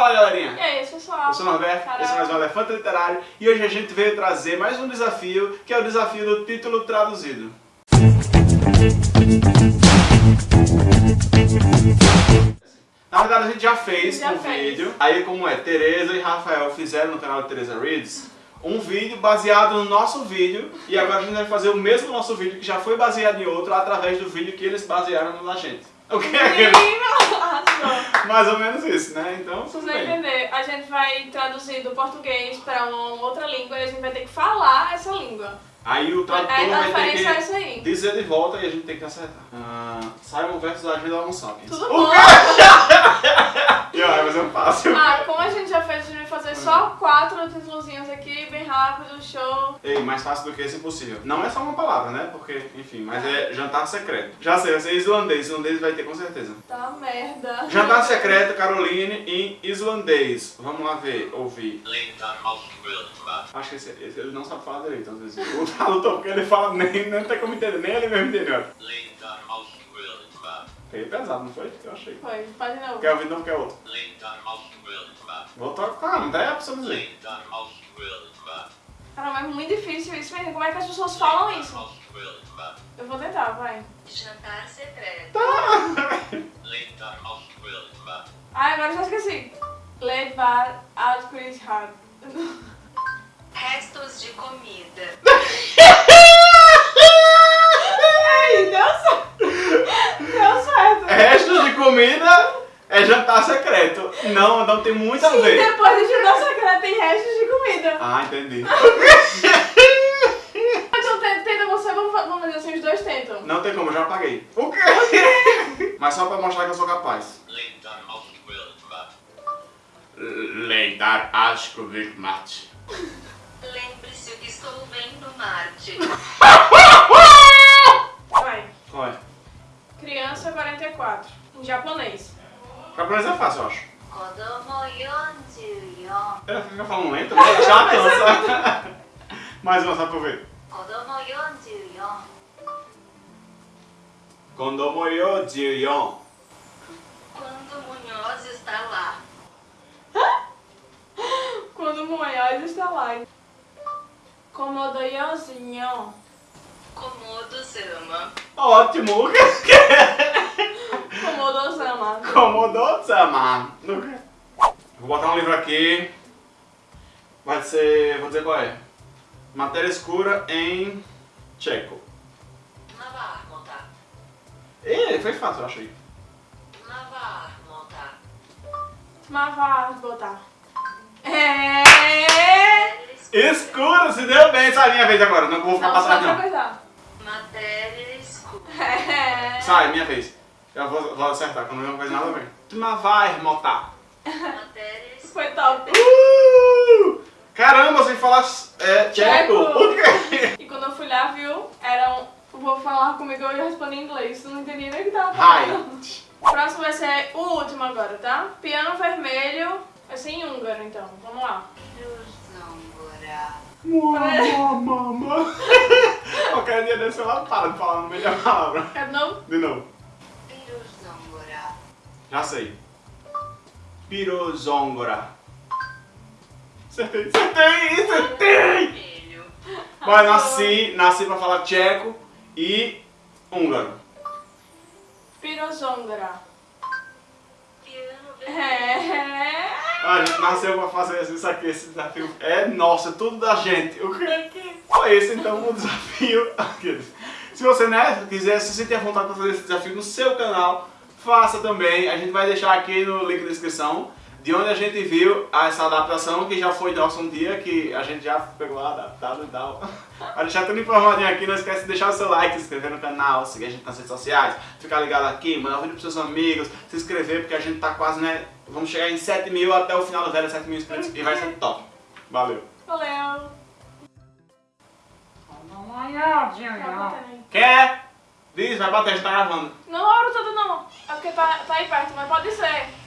fala galerinha! E aí, pessoal? Eu sou o Norberto, Carol. esse é mais um Elefante Literário e hoje a gente veio trazer mais um desafio, que é o desafio do título traduzido. Na verdade a gente já fez Já um fez. vídeo, aí como é, Tereza e Rafael fizeram no canal de Tereza Reads, um vídeo baseado no nosso vídeo e agora a gente vai fazer o mesmo nosso vídeo que já foi baseado em outro através do vídeo que eles basearam na gente. O que é aquele? Mais ou menos isso, né? Então, Vocês tudo bem. entender, a gente vai traduzir do português para uma outra língua e a gente vai ter que falar essa língua. Aí o tradutor a vai ter é que isso aí. dizer de volta e a gente tem que acertar. Ah, Simon versus Agenda Almoçapiens. Tudo O bom? quê? E ó, fazer um fácil. Ah, como a gente já fez, a gente vai fazer só quatro títulozinhos bem rápido, show. Ei, mais fácil do que esse impossível. Não é só uma palavra, né? Porque, enfim, mas é jantar secreto. Já sei, vai ser islandês. Islandês vai ter com certeza. Tá merda. Jantar secreto, Caroline, em islandês. Vamos lá ver, ouvir. Acho que esse, esse ele não sabe falar direito, às vezes. O tradutor, porque ele fala, nem, nem tem como entender, nem ele mesmo entendeu. Peguei pesado, não foi? Eu achei. Foi, faz de novo. Quer ouvir não, quer outro. Vou tocar, não dá pra você dizer. Linda Malmström. Cara, mas é muito difícil isso, menina. Como é que as pessoas falam isso? Eu vou tentar, vai. Jantar secreto. Linda Malmström. Ah, agora eu já esqueci. Levar ao Chris Hart. Restos de comida. Ei, deu certo. Deu certo. Restos de comida é jantar secreto. Não, não tem muito a Sim, ver. depois de jantar secreto tem restos de comida. Ah, entendi. Então tenta, tenta você, vamos fa- vamos fazer assim, os dois tentam. Não tem como, eu já paguei. O quê? Mas só pra mostrar que eu sou capaz. Leitar asco mate. Lembre-se que estou vendo Marte. Vai. Qual é? Criança 44. Em japonês. Japonês é fácil, eu acho. Kodomo 44. Ela fica falando lento, né? Já cansa. Mais uma, só pra eu ver. Kodomo 44. Kondomoyo Jiyon. Quando Munhoz está lá. Quando Moyaz está lá. Komodoyozinho. Komodo Sama. Ótimo. Vou botar um livro aqui. Vai ser. Vou dizer qual é. Matéria escura em tcheco. Navarmota. Ih, foi fácil, eu achei. Navarmota. Mavar botar. É. Escura, se deu bem. Sai minha vez agora. Não vou ficar Não, pra não. Matéria escura. É. Sai, minha vez. Eu vou, vou acertar, quando não faz nada a ver. Mas vai, motar. Escura. Foi top. Uh! Caramba, sem falar é, tcheco. Tcheco. O quê? E quando eu fui lá, viu? Era um. O povo falar comigo eu ia responder em inglês. Eu não entendi nem o que tava falando. Hi. O próximo vai ser o último agora, tá? Piano vermelho. Vai ser em húngaro, então. Vamos lá. Zambora. Mama. Qualquer dia desse ela para de falar meio da palavra. Quer de novo? De novo. Já sei. Pirozongora. Acertei, acertei, acertei! Mas nasci, nasci pra falar tcheco e húngaro. Vermelho. É. A gente nasceu pra fazer isso aqui, esse desafio. É nosso, é tudo da gente. O que foi esse então o desafio? Se você né, quiser se sentir à vontade para fazer esse desafio no seu canal, faça também. A gente vai deixar aqui no link da descrição de onde a gente viu essa adaptação que já foi nosso um dia, que a gente já pegou adaptado e tal. Vai deixar tudo informadinho aqui, não esquece de deixar o seu like, se inscrever no canal, seguir a gente nas redes sociais, ficar ligado aqui, mandar um vídeo pros seus amigos, se inscrever porque a gente tá quase, né, vamos chegar em 7 mil até o final do velho 7 mil inscritos e vai ser top. Valeu. Valeu. Quer? Diz, vai bater, a gente tá gravando. Não abro tudo não. É porque tá, tá aí perto, mas pode ser.